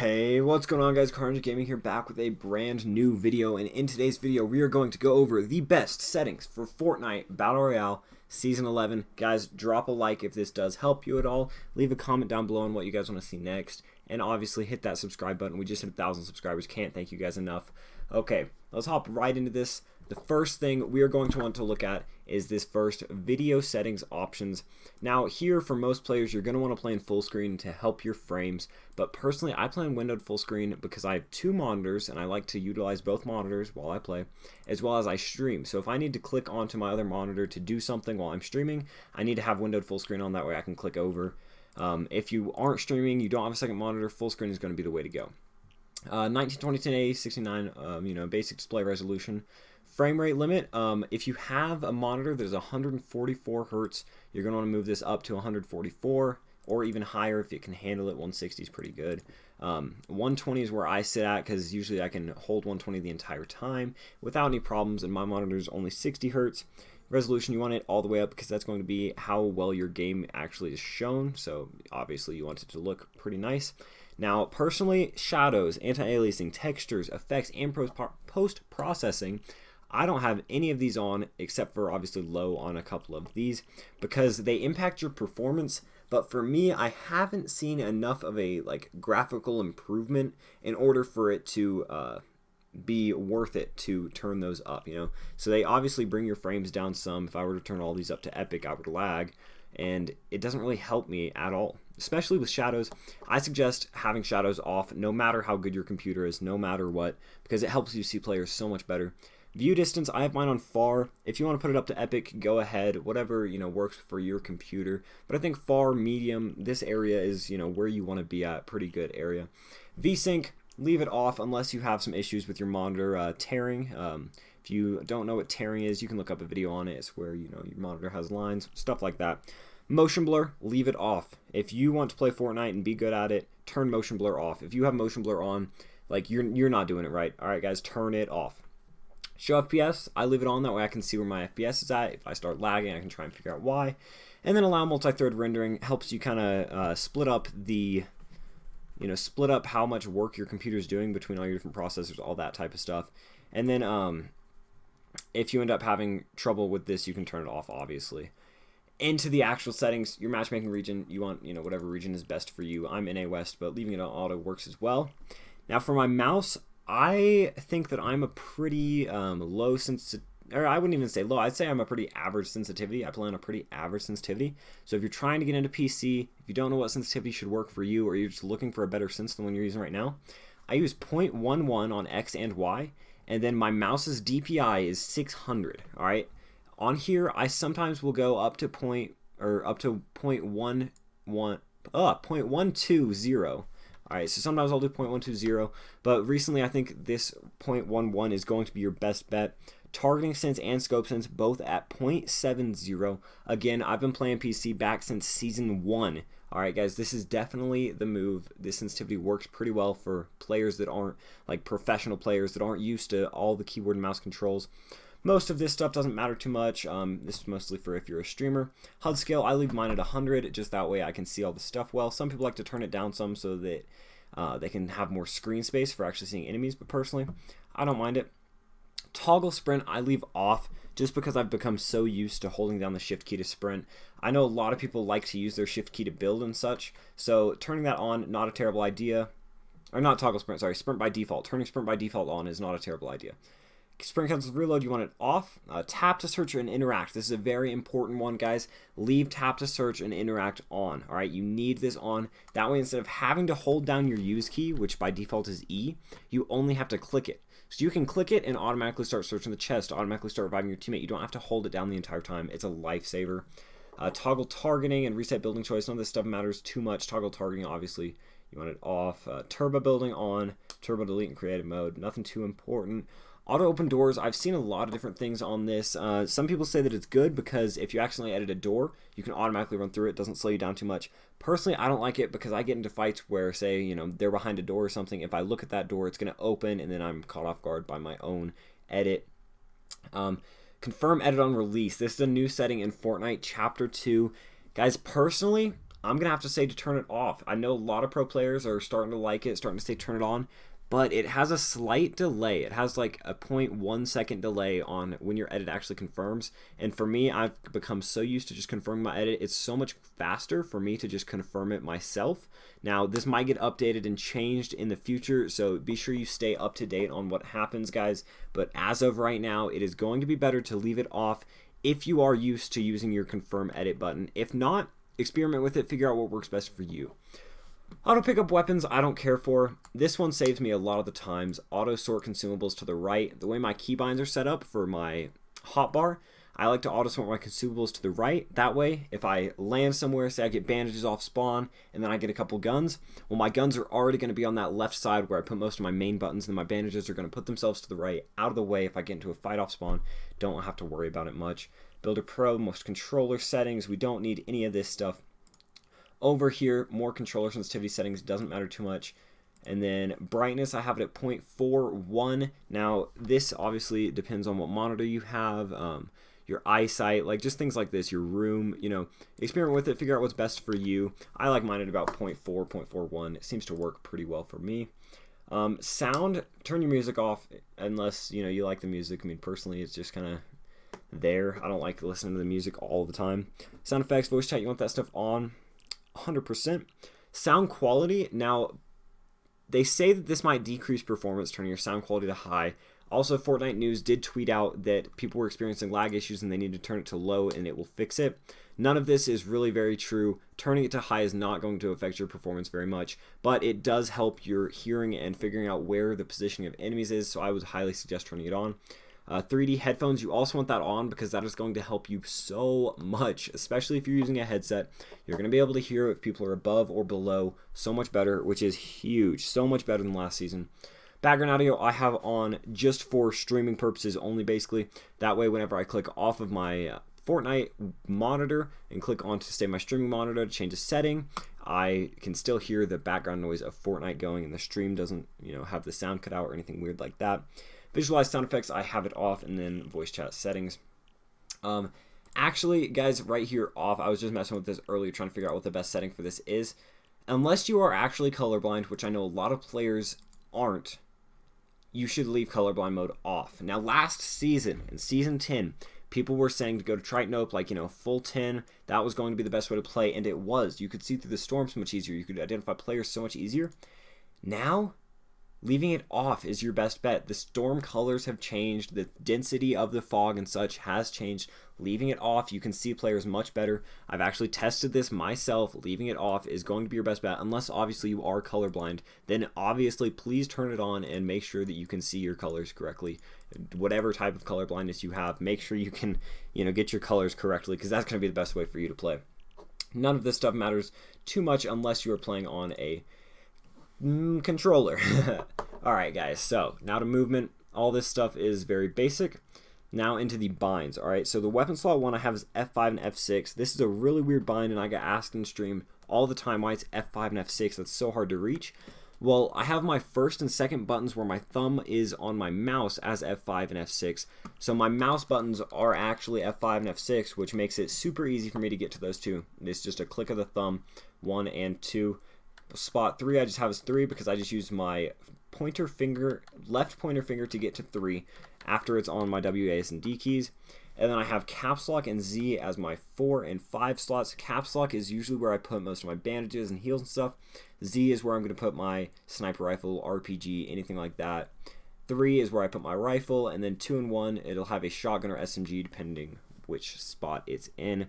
Hey, what's going on guys? Carnage Gaming here back with a brand new video and in today's video we are going to go over the best settings for Fortnite Battle Royale Season 11. Guys, drop a like if this does help you at all. Leave a comment down below on what you guys want to see next. And obviously hit that subscribe button. We just hit a thousand subscribers. Can't thank you guys enough. Okay, let's hop right into this. The first thing we are going to want to look at is this first video settings options. Now here for most players you're going to want to play in full screen to help your frames but personally I play in windowed full screen because I have two monitors and I like to utilize both monitors while I play as well as I stream. So if I need to click onto my other monitor to do something while I'm streaming I need to have windowed full screen on that way I can click over. Um, if you aren't streaming you don't have a second monitor full screen is going to be the way to go. Uh, 1920 1080 69 um, you know basic display resolution Frame rate limit, um, if you have a monitor that is 144 hertz, you're going to want to move this up to 144 or even higher if it can handle it. 160 is pretty good. Um, 120 is where I sit at because usually I can hold 120 the entire time without any problems, and my monitor is only 60 hertz. Resolution, you want it all the way up because that's going to be how well your game actually is shown. So obviously you want it to look pretty nice. Now, personally, shadows, anti-aliasing, textures, effects, and post-processing I don't have any of these on except for obviously low on a couple of these because they impact your performance. But for me I haven't seen enough of a like graphical improvement in order for it to uh, be worth it to turn those up you know? So they obviously bring your frames down some. If I were to turn all these up to epic I would lag and it doesn't really help me at all especially with shadows. I suggest having shadows off no matter how good your computer is no matter what because it helps you see players so much better View distance, I have mine on far. If you want to put it up to epic, go ahead. Whatever, you know, works for your computer. But I think far, medium, this area is, you know, where you want to be at. Pretty good area. VSync, leave it off unless you have some issues with your monitor uh, tearing. Um, if you don't know what tearing is, you can look up a video on it. It's where, you know, your monitor has lines, stuff like that. Motion blur, leave it off. If you want to play Fortnite and be good at it, turn motion blur off. If you have motion blur on, like you're you're not doing it right. All right, guys, turn it off. Show FPS, I leave it on, that way I can see where my FPS is at. If I start lagging, I can try and figure out why. And then allow multi-thread rendering helps you kind of uh, split up the, you know, split up how much work your computer is doing between all your different processors, all that type of stuff. And then um, if you end up having trouble with this, you can turn it off, obviously. Into the actual settings, your matchmaking region, you want, you know, whatever region is best for you. I'm NA West, but leaving it on auto works as well. Now for my mouse, I think that I'm a pretty um, low sensitivity, or I wouldn't even say low. I'd say I'm a pretty average sensitivity. I play on a pretty average sensitivity. So if you're trying to get into PC, if you don't know what sensitivity should work for you, or you're just looking for a better sense than one you're using right now, I use 0.11 on X and Y, and then my mouse's DPI is 600. All right. On here, I sometimes will go up to point or up to 0.11, uh, 0.120 Alright, so sometimes I'll do 0.120, but recently I think this 0.11 is going to be your best bet. Targeting sense and scope sense both at 0.70. Again, I've been playing PC back since season 1. Alright guys, this is definitely the move. This sensitivity works pretty well for players that aren't like professional players that aren't used to all the keyboard and mouse controls. Most of this stuff doesn't matter too much. Um, this is mostly for if you're a streamer. HUD scale, I leave mine at 100, just that way I can see all the stuff well. Some people like to turn it down some so that uh, they can have more screen space for actually seeing enemies, but personally, I don't mind it. Toggle sprint, I leave off just because I've become so used to holding down the shift key to sprint. I know a lot of people like to use their shift key to build and such, so turning that on, not a terrible idea. Or not toggle sprint, sorry, sprint by default. Turning sprint by default on is not a terrible idea. Sprint cancels reload, you want it off. Uh, tap to search and interact. This is a very important one, guys. Leave tap to search and interact on. All right, you need this on. That way, instead of having to hold down your use key, which by default is E, you only have to click it. So you can click it and automatically start searching the chest, automatically start reviving your teammate. You don't have to hold it down the entire time. It's a lifesaver. Uh, toggle targeting and reset building choice. None of this stuff matters too much. Toggle targeting, obviously, you want it off. Uh, turbo building on. Turbo delete in creative mode. Nothing too important. Auto open doors, I've seen a lot of different things on this. Uh, some people say that it's good because if you accidentally edit a door, you can automatically run through it. It doesn't slow you down too much. Personally, I don't like it because I get into fights where, say, you know, they're behind a door or something. If I look at that door, it's going to open and then I'm caught off guard by my own edit. Um, confirm edit on release. This is a new setting in Fortnite Chapter 2. Guys, personally, I'm going to have to say to turn it off. I know a lot of pro players are starting to like it, starting to say turn it on, but it has a slight delay. It has like a 0.1 second delay on when your edit actually confirms. And for me, I've become so used to just confirming my edit, it's so much faster for me to just confirm it myself. Now, this might get updated and changed in the future, so be sure you stay up to date on what happens, guys. But as of right now, it is going to be better to leave it off if you are used to using your confirm edit button. If not, experiment with it, figure out what works best for you. Auto pick up weapons, I don't care for. This one saves me a lot of the times. Auto sort consumables to the right. The way my keybinds are set up for my hotbar, I like to auto sort my consumables to the right. That way, if I land somewhere, say I get bandages off spawn, and then I get a couple guns, well, my guns are already going to be on that left side where I put most of my main buttons, and my bandages are going to put themselves to the right, out of the way if I get into a fight off spawn. Don't have to worry about it much. Builder Pro, most controller settings, we don't need any of this stuff. Over here, more controller sensitivity settings, doesn't matter too much. And then brightness, I have it at 0.41. Now, this obviously depends on what monitor you have, um, your eyesight, like just things like this, your room, you know, experiment with it, figure out what's best for you. I like mine at about 0.4, 0.41. It seems to work pretty well for me. Um, sound, turn your music off unless, you know, you like the music. I mean, personally, it's just kind of there. I don't like listening to the music all the time. Sound effects, voice chat, you want that stuff on. 100%. Sound quality, now they say that this might decrease performance, turning your sound quality to high. Also, Fortnite News did tweet out that people were experiencing lag issues and they need to turn it to low and it will fix it. None of this is really very true. Turning it to high is not going to affect your performance very much, but it does help your hearing and figuring out where the positioning of enemies is, so I would highly suggest turning it on. Uh, 3D headphones, you also want that on because that is going to help you so much, especially if you're using a headset. You're going to be able to hear if people are above or below so much better, which is huge, so much better than last season. Background audio I have on just for streaming purposes only, basically. That way, whenever I click off of my uh, Fortnite monitor and click on to stay my streaming monitor to change a setting, I can still hear the background noise of Fortnite going and the stream doesn't, you know, have the sound cut out or anything weird like that. Visualize sound effects, I have it off, and then voice chat settings. Um, actually, guys, right here off, I was just messing with this earlier, trying to figure out what the best setting for this is. Unless you are actually colorblind, which I know a lot of players aren't, you should leave colorblind mode off. Now, last season, in season 10, people were saying to go to Tritanope, like, you know, full 10, that was going to be the best way to play, and it was. You could see through the storm so much easier. You could identify players so much easier. Now, leaving it off is your best bet. The storm colors have changed, the density of the fog and such has changed. Leaving it off, you can see players much better. I've actually tested this myself. Leaving it off is going to be your best bet, unless obviously you are colorblind. Then obviously, please turn it on and make sure that you can see your colors correctly. Whatever type of color blindness you have, make sure you can, you know, get your colors correctly because that's going to be the best way for you to play. None of this stuff matters too much unless you are playing on a mm, controller. Alright guys, so now to movement. All this stuff is very basic. Now into the binds. Alright, so the weapon slot one I have is F5 and F6. This is a really weird bind and I get asked in stream all the time why it's F5 and F6. That's so hard to reach. Well, I have my first and second buttons where my thumb is on my mouse as F5 and F6. So my mouse buttons are actually F5 and F6, which makes it super easy for me to get to those two. It's just a click of the thumb, one and two spot three I just have as three because I just use my pointer finger, left pointer finger to get to three after it's on my W, A, S, and D keys. And then I have caps lock and Z as my four and five slots. Caps lock is usually where I put most of my bandages and heals and stuff. Z is where I'm going to put my sniper rifle, RPG, anything like that. Three is where I put my rifle, and then two and one, it'll have a shotgun or SMG depending which spot it's in.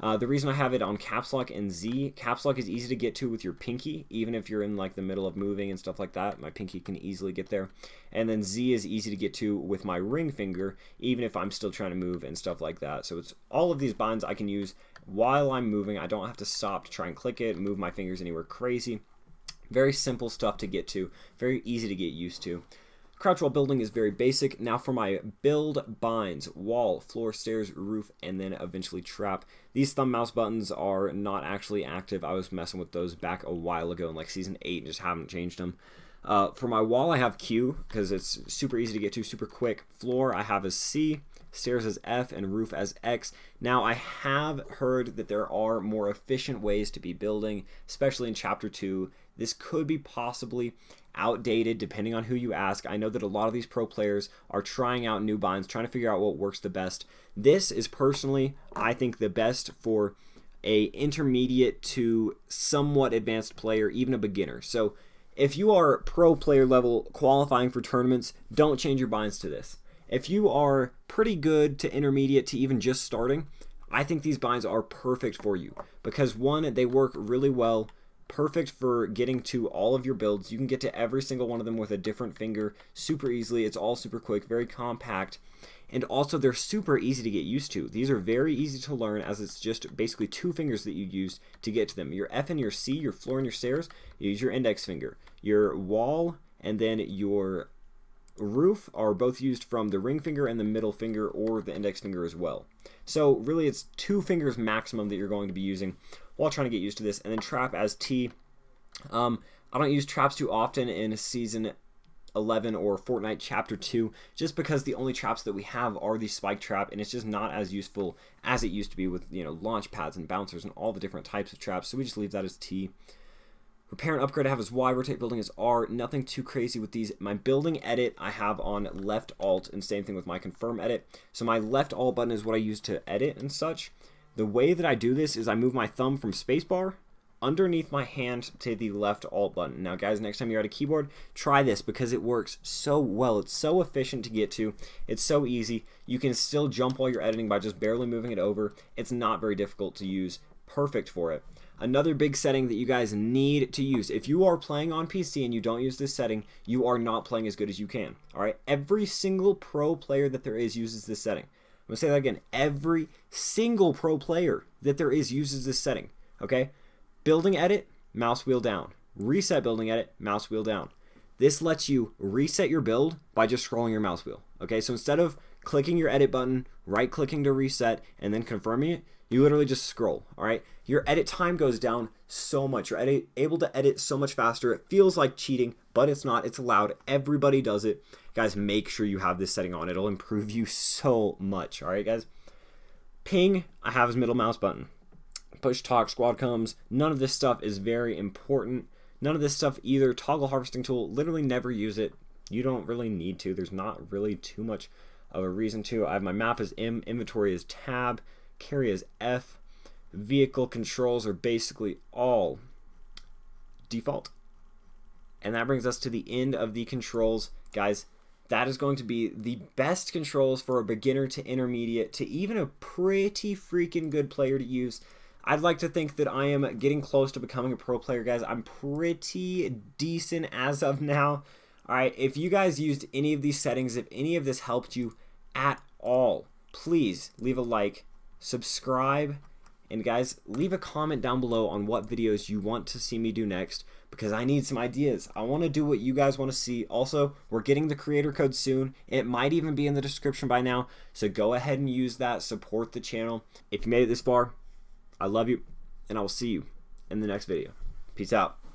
Uh, the reason I have it on caps lock and Z, caps lock is easy to get to with your pinky, even if you're in like the middle of moving and stuff like that. My pinky can easily get there. And then Z is easy to get to with my ring finger, even if I'm still trying to move and stuff like that. So it's all of these binds I can use while I'm moving. I don't have to stop to try and click it, move my fingers anywhere crazy. Very simple stuff to get to, very easy to get used to. Crouch while building is very basic. Now for my build binds, wall, floor, stairs, roof, and then eventually trap. These thumb mouse buttons are not actually active. I was messing with those back a while ago in like season 8 and just haven't changed them. Uh, for my wall, I have Q because it's super easy to get to, super quick. Floor, I have a C. stairs as F, and roof as X. Now, I have heard that there are more efficient ways to be building, especially in Chapter 2. This could be possibly outdated depending on who you ask. I know that a lot of these pro players are trying out new binds, trying to figure out what works the best. This is personally, I think, the best for a intermediate to somewhat advanced player, even a beginner. So if you are pro player level qualifying for tournaments, don't change your binds to this. If you are pretty good to intermediate to even just starting, I think these binds are perfect for you because one, they work really well, perfect for getting to all of your builds. You can get to every single one of them with a different finger super easily. It's all super quick, very compact and also they're super easy to get used to. These are very easy to learn as it's just basically two fingers that you use to get to them. Your F and your C, your floor and your stairs, you use your index finger. Your wall and then your roof are both used from the ring finger and the middle finger or the index finger as well. So really it's two fingers maximum that you're going to be using while trying to get used to this. And then trap as T. Um, I don't use traps too often in season 11 or Fortnite Chapter 2 just because the only traps that we have are the spike trap and it's just not as useful as it used to be with you know launch pads and bouncers and all the different types of traps so we just leave that as T. Repair and upgrade I have as Y, rotate building as R, nothing too crazy with these. My building edit I have on left alt and same thing with my confirm edit. So my left alt button is what I use to edit and such. The way that I do this is I move my thumb from spacebar underneath my hand to the left alt button. Now guys, next time you're at a keyboard, try this because it works so well. It's so efficient to get to. It's so easy. You can still jump while you're editing by just barely moving it over. It's not very difficult to use. Perfect for it. Another big setting that you guys need to use. If you are playing on PC and you don't use this setting, you are not playing as good as you can. All right? Every single pro player that there is uses this setting. I'm going to say that again. Every single pro player that there is uses this setting. Okay? Building edit, mouse wheel down. Reset building edit, mouse wheel down. This lets you reset your build by just scrolling your mouse wheel. Okay, so instead of clicking your edit button, right clicking to reset, and then confirming it, you literally just scroll. All right, your edit time goes down so much. You're edit, able to edit so much faster. It feels like cheating, but it's not. It's allowed. Everybody does it. Guys, make sure you have this setting on. It'll improve you so much. All right, guys. Ping, I have as middle mouse button push talk, squad comms. None of this stuff is very important. None of this stuff either. Toggle harvesting tool, literally never use it. You don't really need to. There's not really too much of a reason to. I have my map as M, inventory as tab, carry as F. Vehicle controls are basically all default. And that brings us to the end of the controls. Guys, that is going to be the best controls for a beginner to intermediate to even a pretty freaking good player to use. I'd like to think that I am getting close to becoming a pro player, guys. I'm pretty decent as of now. All right, if you guys used any of these settings, if any of this helped you at all, please leave a like, subscribe, and guys, leave a comment down below on what videos you want to see me do next because I need some ideas. I want to do what you guys want to see. Also, we're getting the creator code soon. It might even be in the description by now, so go ahead and use that. Support the channel. If you made it this far, I love you, and I will see you in the next video. Peace out.